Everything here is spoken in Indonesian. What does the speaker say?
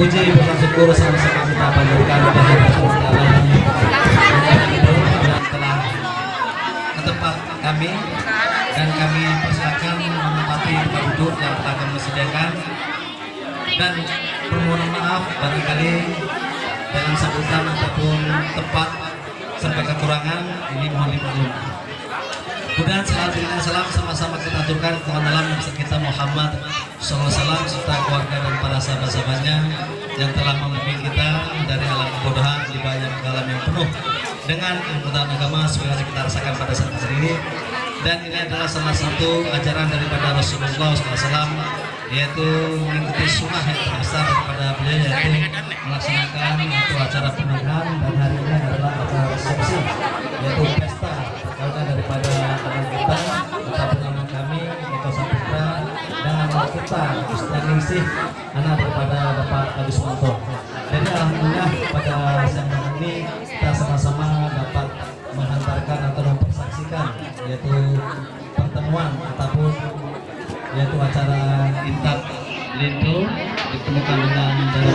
Puji dan syukur sama-sama kita panjatkan kepada Allah yang telah ke tempat kami dan kami persilakan menempati tempat duduk yang telah kami sediakan dan permohonan maaf barangkali dalam sambutan ataupun tempat sampai kekurangan ini mohon dimaklum. Kemudian salam dan salam sama-sama kita aturkan ke dalam kita Muhammad SAW serta keluarga dan para sahabat-sahabatnya yang telah memimpin kita dari alam kebodohan di banyak alam yang penuh dengan kemudahan agama sebagai kita rasakan pada saat ini. Dan ini adalah salah satu ajaran daripada Rasulullah SAW yaitu mengikuti sunnah yang terbesar daripada beliau yaitu melaksanakan Ningsih anak daripada Bapak Agus Manto jadi Alhamdulillah pada siang ini kita sama-sama dapat menghantarkan atau mempersaksikan yaitu pertemuan ataupun yaitu acara Intak Lindo ditemukan dengan dari